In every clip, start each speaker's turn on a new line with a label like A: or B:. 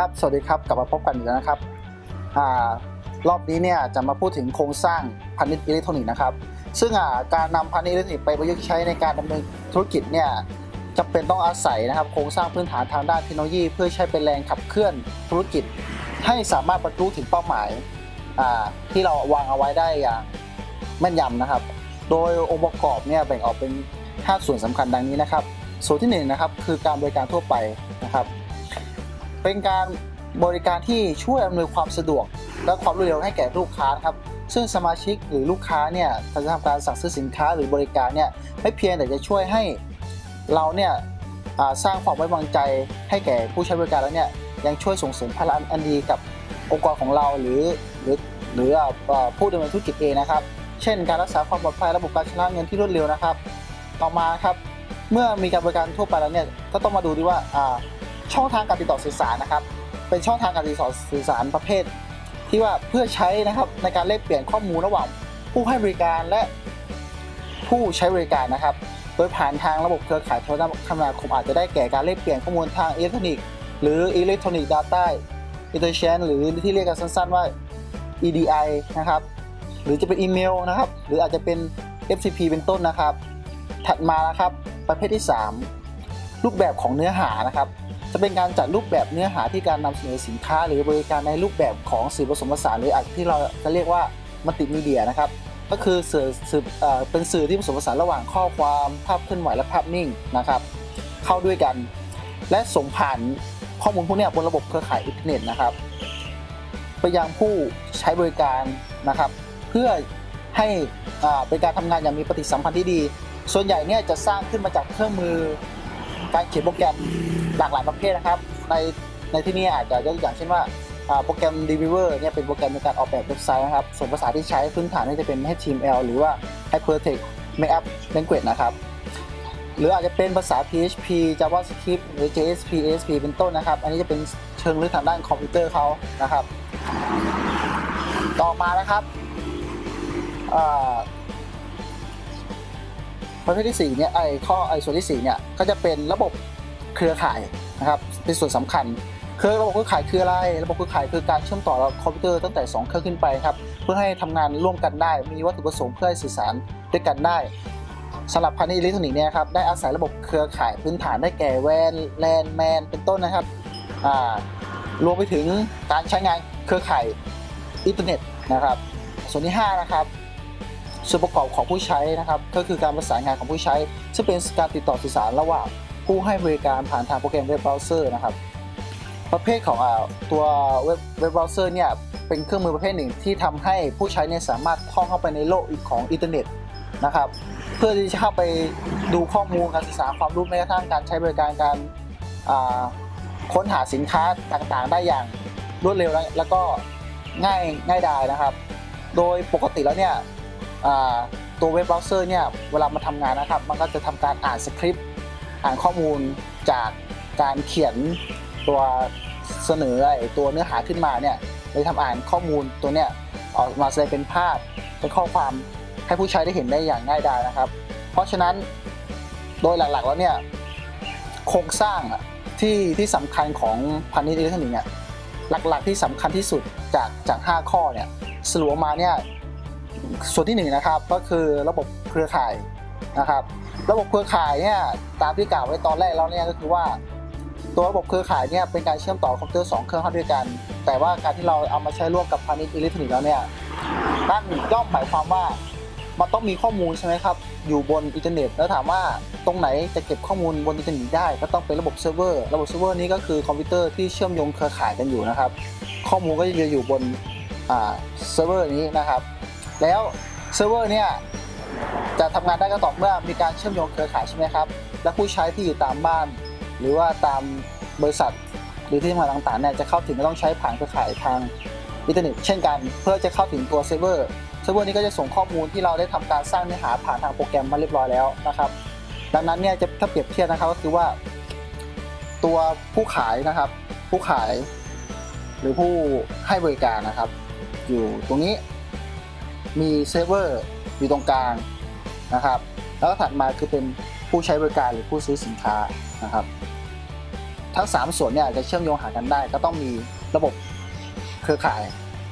A: ครับ สวัสดีครับ กลับมาพบกันอีกแล้วนะครับอรอบนี้เนี่ยจะมาพูดถึงโครงสร้างพาณิชย์อิเล็กทรอนิกส์นะครับ ซึ่งการนำพาณิชย์อิเล็กทรอนิกส์ไปประยุกต์ใช้ในการดำเนินธุรกิจเนี่ยจำเป็นต้องอาศัยนะครับ โครงสร้างพื้นฐานทางด้านเทคโนโลยี เพื่อใช้เป็นแรงขับเคลื่อนธุรกิจ ให้สามารถบรรลุถึงเป้าหมายที่เราวางเอาไว้ได้อย่างแม่นยำนะครับ โดยองค์ประกอบเนี่ยแบ่งออกเป็น 5 ส่วนสำคัญดังนี้นะครับ ส่วนที่1นงนะครับคือการบริการทั่วไปนะครับ เป็นการบริการที่ช่วยอำนวยความสะดวก และความรวดเร็วให้แก่ลูกค้าครับซึ่งสมาชิกหรือลูกค้าเนี่ยจะทำการสั่งซื้อสินค้าหรือบริการเนี่ยไม่เพียงแต่จะช่วยให้เราเนี่ยสร้างความไว้วางใจให้แก่ผู้ใช้บริการแล้วเนี่ยยังช่วยส่งเสริมพลังอันดีกับองค์กรของเราหรือหรือหรือผู้ดำเนินธุรกิจเองนะครับ เช่น การรักษาความปลอดภัยระบบการชำระเงินที่รวดเร็วนะครับ ต่อมาครับเมื่อมีการบริการทั่วไปแล้วเนี่ยก็ต้องมาดูดีว่า ช่องทางการติดต่อสื่อสารนะครับ เป็นช่องทางการติดต่อสื่อสารประเภท ที่ว่าเพื่อใช้นะครับในการแลกเปลี่ยนข้อมูลระหว่างผู้ให้บริการและผู้ใช้บริการนะครับ โดยผ่านทางระบบเครือข่ายโทรคมนาคมอาจจะได้แก่การแลกเปลี่ยนข้อมูลทางอิเล็กทรอนิกส์หรือ Electronic Data Interchange หรือที่เรียกกันสั้นๆว่า EDI นะครับ หรือจะเป็นอีเมลนะครับ หรืออาจจะเป็น FTP เป็นต้นนะครับ ถัดมานะครับ ประเภทที่ 3 รูปแบบของเนื้อหานะครับ จะเป็นการจัดรูปแบบเนื้อหาที่การนำเสนอสินค้า หรือบริการในรูปแบบของสื่อผสมผสานหรืออาจที่เราจะเรียกว่ามัลติมีเดียนะครับก็คือสื่อสื่อเป็นสื่อที่ผสมผสานระหว่างข้อความภาพเคลื่อนไหวและภาพนิ่งนะครับ เข้าด้วยกัน และส่งผ่านข้อมูลพวกนี้บนระบบเครือข่ายอินเทอร์เน็ตนะครับ ไปยังผู้ใช้บริการนะครับ เพื่อให้เป็นการทำงานอย่างมีปฏิสัมพันธ์ที่ดี ส่วนใหญ่เนี่ยจะสร้างขึ้นมาจากเครื่องมือ การเขียนโปรแกรมหลากหลายประเภทนะครับ ในในที่นี้อาจจะยกตัวอย่างเช่นว่าโปรแกรม d e v i v e r เนี่ยเป็นโปรแกรมในการออกแบบเว็บไซต์นะครับ ส่วนภาษาที่ใช้พื้นฐานนี่จะเป็น HTML หรือว่า Hypertext Markup Language นะครับ หรืออาจจะเป็นภาษา PHP JavaScript หรือ JSP ASP เป็นต้นนะครับ อันนี้จะเป็นเชิงลึกทางด้านคอมพิวเตอร์เขานะครับ ต่อมานะครับ ประเภทที่4เนี่ยไอข้อไอส่วนที่4เนี่ยก็จะเป็นระบบเครือข่ายนะครับเป็นส่วนสำคัญเครือระบบเครือข่ายคืออะไร ระบบเครือข่ายคือการเชื่อมต่อคอมพิวเตอร์ตั้งแต่ 2 เครื่องขึ้นไปครับเพื่อให้ทำงานร่วมกันได้ มีวัตถุประสงค์เพื่อให้สื่อสารด้วยกันได้สำหรับพาณิชย์อิเล็กทรอนิกส์เนี่ยครับได้อาศัยระบบเครือข่ายพื้นฐานได้แก่ WAN LAN MAN เป็นต้นนะครับอ่ารวมไปถึงการใช้งานเครือข่ายอินเทอร์เน็ตนะครับ ส่วนที่ 5 นะครับ ส่วนประกอบของผู้ใช้นะครับ ก็คือการประสานงานของผู้ใช้ ซึ่งเป็นการติดต่อสื่อสารระหว่างผู้ให้บริการผ่านทางโปรแกรมเว็บเบราว์เซอร์นะครับ ประเภทของเอ่อตัวเว็บเว็บเบราว์เซอร์เนี่ยเป็นเครื่องมือประเภทหนึ่งที่ทำให้ผู้ใช้เนี่ยสามารถท่องเข้าไปในโลกอีกของอินเทอร์เน็ตนะครับ เพื่อที่จะเข้าไปดูข้อมูลการศึกษาความรู้แม้กระทั่งการใช้บริการการค้นหาสินค้าต่างๆ ได้อย่างรวดเร็วและแล้วก็ง่ายง่ายดายนะครับ โดยปกติแล้วเนี่ย ตัวเว็บเบราว์เซอร์เนี่ยเวลามาทำงานนะครับ มันก็จะทำการอ่านสคริปต์อ่านข้อมูลจากการเขียนตัวเสนอไอตัวเนื้อหาขึ้นมาเนี่ยเลยทำอ่านข้อมูลตัวเนี้ยออกมาแสดงเป็นภาพเป็นข้อความให้ผู้ใช้ได้เห็นได้อย่างง่ายดายนะครับ เพราะฉะนั้นโดยหลักๆแล้วเนี่ยโครงสร้างที่ที่สำคัญของพาณิชย์อิเล็กทรอนิกส์เนี่ยหลักๆที่สำคัญที่สุดจากจาก 5 ข้อเนี่ยสรุปมาเนี่ย ส่วนที่หนึ่งนะครับก็คือระบบเครือข่ายนะครับ ระบบเครือข่ายเนี่ยตามที่กล่าวไว้ตอนแรกแล้วเนี่ยก็คือว่า ตัวระบบเครือข่ายเนี่ยเป็นการเชื่อมต่อคอมพิวเตอร์สองเครื่องเข้าด้วยกัน แต่ว่าการที่เราเอามาใช้ร่วมกับพาณิชย์อิเล็กทรอนิกส์แล้วเนี่ยนั่นย่อมหมายความว่ามันต้องมีข้อมูลใช่ไหมครับอยู่บนอินเทอร์เน็ต แล้วถามว่าตรงไหนจะเก็บข้อมูลบนอินเทอร์เน็ตได้ก็ต้องเป็นระบบเซิร์ฟเวอร์ระบบเซิร์ฟเวอร์นี้ก็คือคอมพิวเตอร์ที่เชื่อมโยงเครือข่ายกันอยู่นะครับ ข้อมูลก็จะอยู่บนเซิร์ฟเวอร์นี้นะครับ แล้วเซิร์ฟเวอร์เนี่ยจะทำงานได้ก็ต่อเมื่อมีการเชื่อมโยงเครือข่ายใช่ไหมครับ และผู้ใช้ที่อยู่ตามบ้าน หรือว่าตามบริษัท หรือที่ทำงานต่างๆเนี่ยจะเข้าถึงก็ต้องใช้ผ่านเครือข่ายทางอินเทอร์เน็ตเช่นกันเพื่อจะเข้าถึงตัวเซิร์ฟเวอร์เซิร์ฟเวอร์นี้ก็จะส่งข้อมูลที่เราได้ทำการสร้างเนื้อหาผ่านทางโปรแกรมมาเรียบร้อยแล้วนะครับ ดังนั้นเนี่ยจะถ้าเปรียบเทียบนะครับก็คือว่า ตัวผู้ขายนะครับ ผู้ขาย หรือผู้ให้บริการนะครับ อยู่ตรงนี้ มีเซิร์ฟเวอร์อยู่ตรงกลางนะครับ แล้วก็ถัดมาคือเป็นผู้ใช้บริการหรือผู้ซื้อสินค้านะครับ ทั้ง 3 ส่วนเนี่ยจะเชื่อมโยงหากันได้ ก็ต้องมีระบบเครือข่าย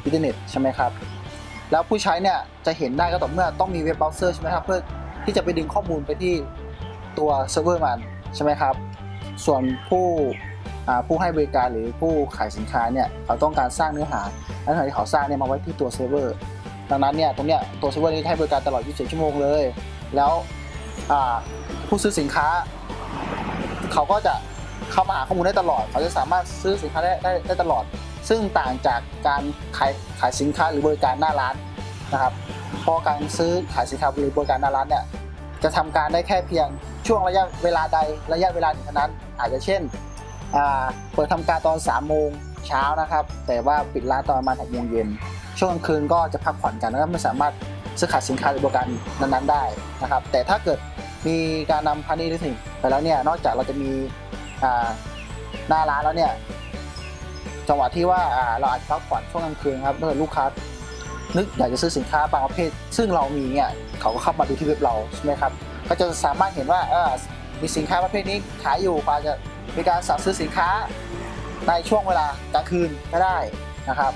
A: อินเทอร์เน็ตใช่ไหมครับ แล้วผู้ใช้เนี่ยจะเห็นได้ก็ต่อเมื่อต้องมีเว็บเบราว์เซอร์ใช่ไหมครับเพื่อที่จะไปดึงข้อมูลไปที่ตัวเซิร์ฟเวอร์มันใช่ไหมครับ ส่วนผู้ผู้ให้บริการหรือผู้ขายสินค้าเนี่ยเขาต้องการสร้างเนื้อหาและเนื้อหาที่เขาสร้างเนี่ยมาไว้ที่ตัวเซิร์ฟเวอร์ ดังนั้นเนี่ยตรงเนี้ยตัวเซิร์ฟเวอร์นี้ให้บริการตลอด 24 ชั่วโมงเลย แล้วผู้ซื้อสินค้า เขาก็จะเข้ามาหาข้อมูลได้ตลอด เขาจะสามารถซื้อสินค้าได้ได้ได้ตลอด ซึ่งต่างจากการขายขายสินค้าหรือบริการหน้าร้านนะครับเพราะการซื้อขายสินค้าหรือบริการหน้าร้านเนี่ยจะทำการได้แค่เพียงช่วงระยะเวลาใดระยะเวลาหนึ่งเท่านั้น อาจจะเช่นเปิดทำการตอนสามโมงเช้านะครับ แต่ว่าปิดร้านตอนประมาณหกโมงเย็น ช่วงกลางคืนก็จะพักผ่อนกันแล้วก็ไม่สามารถซื้อขายสินค้าหรือบริการนั้นๆได้นะครับ แต่ถ้าเกิดมีการนำพาณิชย์ลิงไปแล้วเนี่ยนอกจากเราจะมีหน้าร้านแล้วเนี่ยจังหวะที่ว่าเราอาจจะพักผ่อนช่วงกลางคืนครับถ้าเกิดลูกค้านึกอยากจะซื้อสินค้าบางประเภท ซึ่งเรามีเนี่ยเขาก็เข้ามาดูที่เว็บเราใช่ไหมครับก็จะสามารถเห็นว่าเออมีสินค้าประเภทนี้ขายอยู่อาจจะมีการสั่งซื้อสินค้าในช่วงเวลากลางคืนก็ได้นะครับ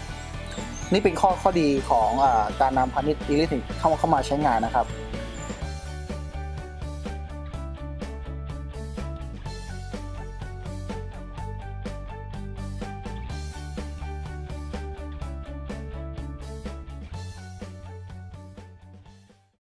A: นี่เป็นข้อข้อดีของอการนำพาณิชย์อิเล็กทรอนิกส์เข้ามาใช้งานนะครับ